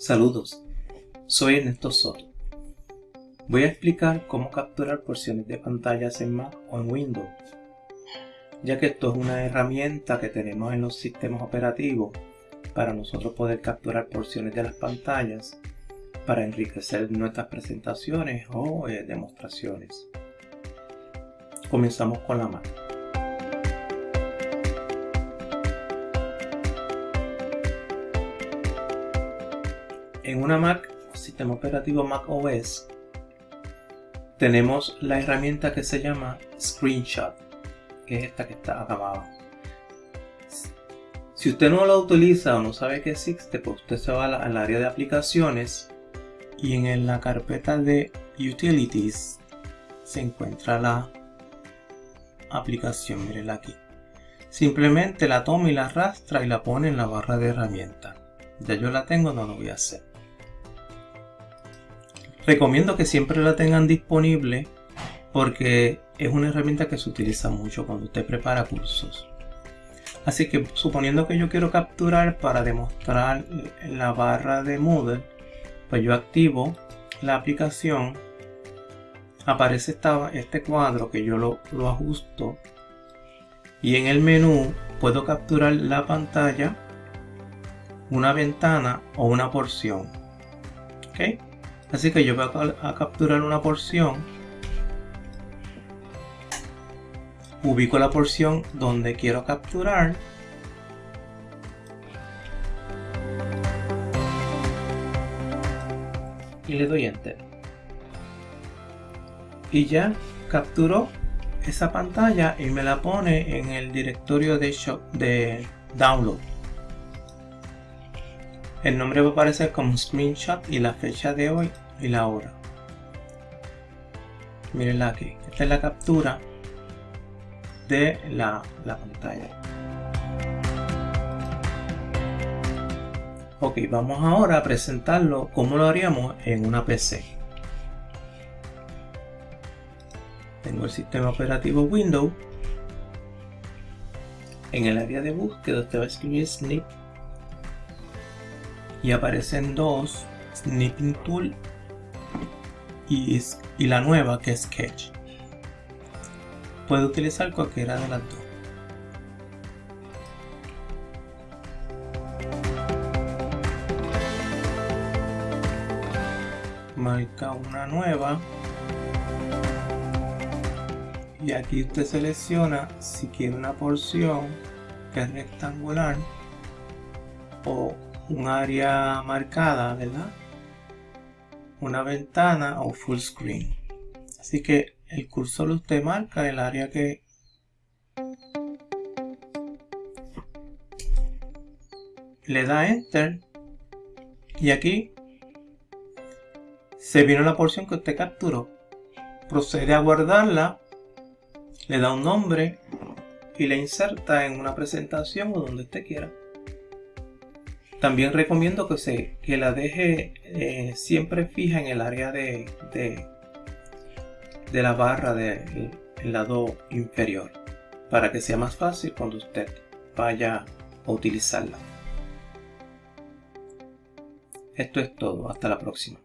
Saludos, soy Ernesto Soto. Voy a explicar cómo capturar porciones de pantallas en Mac o en Windows, ya que esto es una herramienta que tenemos en los sistemas operativos para nosotros poder capturar porciones de las pantallas para enriquecer nuestras presentaciones o eh, demostraciones. Comenzamos con la Mac. En una Mac sistema operativo Mac OS tenemos la herramienta que se llama Screenshot, que es esta que está acá abajo. Si usted no la utiliza o no sabe que existe, pues usted se va al área de aplicaciones y en la carpeta de Utilities se encuentra la aplicación, mirenla aquí. Simplemente la toma y la arrastra y la pone en la barra de herramientas. Ya yo la tengo, no lo voy a hacer. Recomiendo que siempre la tengan disponible porque es una herramienta que se utiliza mucho cuando usted prepara cursos. Así que suponiendo que yo quiero capturar para demostrar la barra de Moodle, pues yo activo la aplicación, aparece este cuadro que yo lo, lo ajusto y en el menú puedo capturar la pantalla, una ventana o una porción. ¿ok? Así que yo voy a, capturar una porción. Ubico la porción donde quiero capturar. Y le doy enter. Y ya capturó esa pantalla y me la pone en el directorio de, de download. El nombre va a aparecer como screenshot y la fecha de hoy y la hora. Mirenla aquí. Esta es la captura de la, la pantalla. Ok, vamos ahora a presentarlo como lo haríamos en una PC. Tengo el sistema operativo Windows. En el área de búsqueda usted va a escribir snip y aparecen dos Snipping Tool y, y la nueva que es Sketch. Puede utilizar cualquiera de las dos. Marca una nueva y aquí usted selecciona si quiere una porción que es rectangular o un área marcada, ¿verdad? Una ventana o full screen. Así que el cursor usted marca el área que le da enter y aquí se viene la porción que usted capturó. Procede a guardarla, le da un nombre y la inserta en una presentación o donde usted quiera. También recomiendo que, se, que la deje eh, siempre fija en el área de, de, de la barra del lado inferior para que sea más fácil cuando usted vaya a utilizarla. Esto es todo, hasta la próxima.